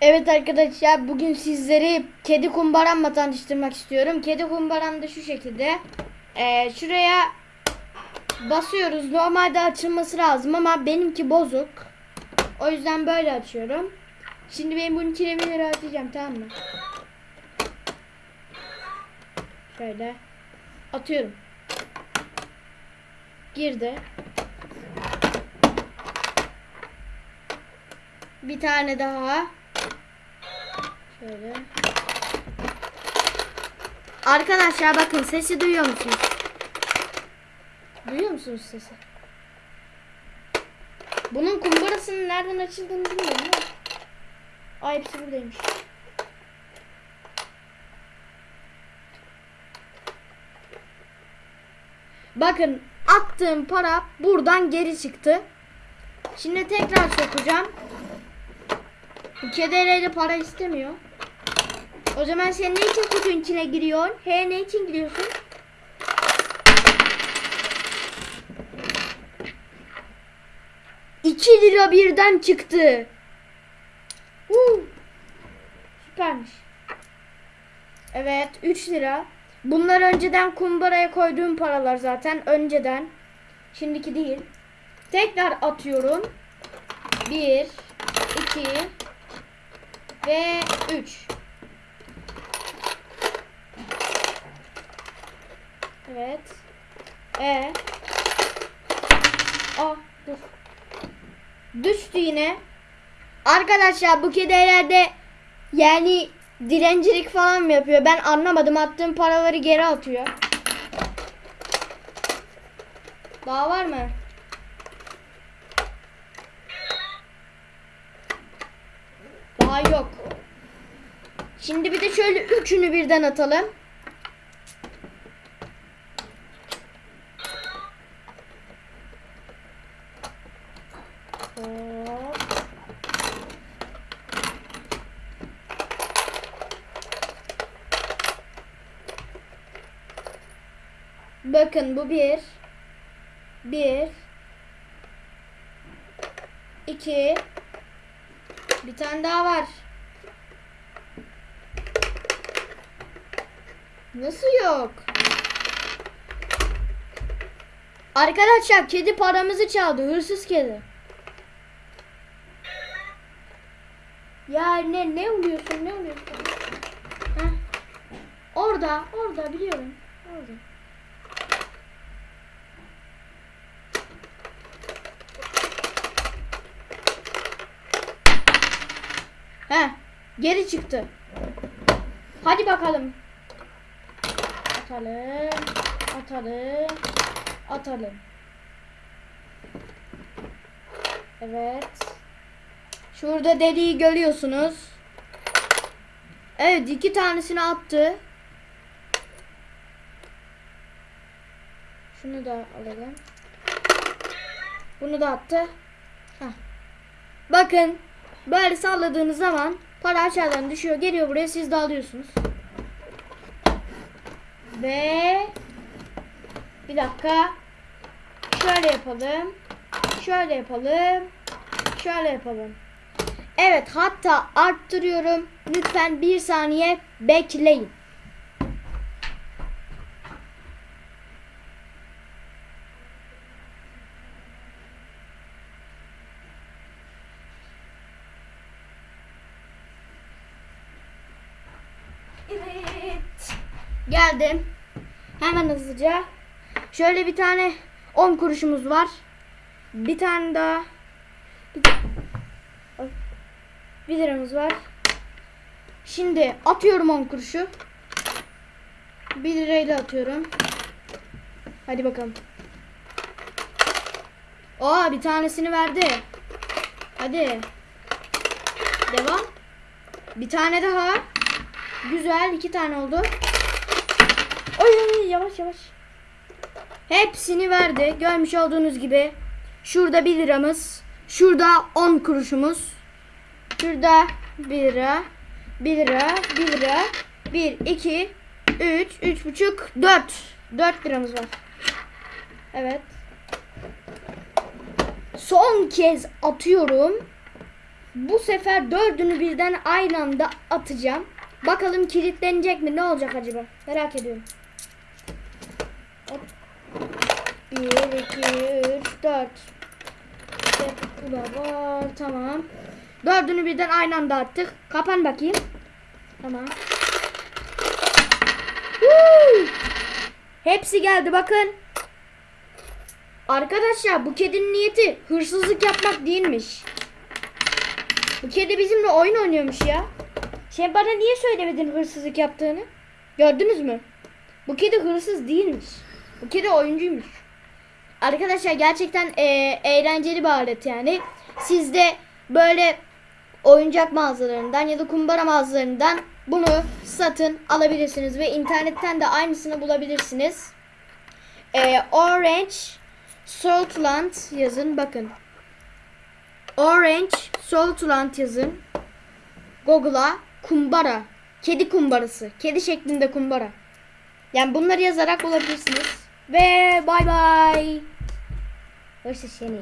Evet arkadaşlar bugün sizleri kedi kumbaramla tanıştırmak istiyorum. Kedi kumbaram da şu şekilde. Ee, şuraya basıyoruz. Normalde açılması lazım ama benimki bozuk. O yüzden böyle açıyorum. Şimdi ben bunun içine 1 lira atacağım tamam mı? Şöyle. Atıyorum. Girdi. Bir tane daha. Şöyle. Arkadaşlar bakın sesi duyuyor musunuz? Duyuyor musunuz sesi? Bunun kumbarasının nereden açıldığını bilmiyorum ama. Ay hepsi buradaymış. Bakın attığım para buradan geri çıktı. Şimdi tekrar sokacağım. Bu kedereyle para istemiyor. O zaman sen ne için kutunun içine giriyorsun? He ne için giriyorsun? İki lira birden çıktı. Huu. Süpermiş. Evet 3 lira. Bunlar önceden kumbaraya koyduğum paralar zaten. Önceden. Şimdiki değil. Tekrar atıyorum. 1 2 ve 3. Evet. E. Aa dur. Düştü yine. Arkadaşlar bu kedi herhalde yani dilencilik falan mı yapıyor? Ben anlamadım. Attığım paraları geri atıyor. Daha var mı? Daha yok. Şimdi bir de şöyle üçünü birden atalım. Hop. Bakın bu bir. Bir. iki. Bir tane daha var. Nasıl yok? Arkadaşlar kedi paramızı çaldı. Hırsız kedi. Ya ne ne oluyorsun ne oluyorsun? Heh. Orada orada biliyorum. Orada. He, geri çıktı. Hadi bakalım. Atalım, atalım, atalım. Evet. Şurada deliği görüyorsunuz. Evet, iki tanesini attı. Şunu da alalım. Bunu da attı. Heh. Bakın Böyle salladığınız zaman para aşağıdan düşüyor. Geliyor buraya siz de alıyorsunuz. Ve bir dakika. Şöyle yapalım. Şöyle yapalım. Şöyle yapalım. Evet hatta arttırıyorum. Lütfen bir saniye bekleyin. Evet. Geldim. Hemen hızlıca. Şöyle bir tane 10 kuruşumuz var. Bir tane daha. Bir tane 1 liramız var. Şimdi atıyorum 10 kuruşu. 1 lirayla atıyorum. Hadi bakalım. Aa bir tanesini verdi. Hadi. Devam. Bir tane daha. Güzel iki tane oldu. Ay yavaş yavaş. Hepsini verdi. Görmüş olduğunuz gibi. Şurada 1 liramız. Şurada 10 kuruşumuz. Şurada 1 lira. 1 lira. 1 lira. 1, 2, 3, 3 buçuk, 4. 4 liramız var. Evet. Son kez atıyorum. Bu sefer dördünü birden aynı anda atacağım. Bakalım kilitlenecek mi? Ne olacak acaba? Merak ediyorum. Hop. 1, 2, 3, 4. İşte bu da var. Tamam. Dördünü birden aynı anda attık. Kapan bakayım. Tamam. Woo! Hepsi geldi bakın. Arkadaşlar bu kedinin niyeti hırsızlık yapmak değilmiş. Bu kedi bizimle oyun oynuyormuş ya. Sen bana niye söylemedin hırsızlık yaptığını? Gördünüz mü? Bu kedi hırsız değilmiş. Bu kedi oyuncuymuş. Arkadaşlar gerçekten eee, eğlenceli bir alet yani. Siz de böyle oyuncak mağazalarından ya da kumbara mağazalarından bunu satın alabilirsiniz ve internetten de aynısını bulabilirsiniz. Eee, Orange Saltland yazın bakın. Orange Saltland yazın. Google'a kumbara. Kedi kumbarası. Kedi şeklinde kumbara. Yani bunları yazarak bulabilirsiniz. Ve bay bay. Hoşça seni.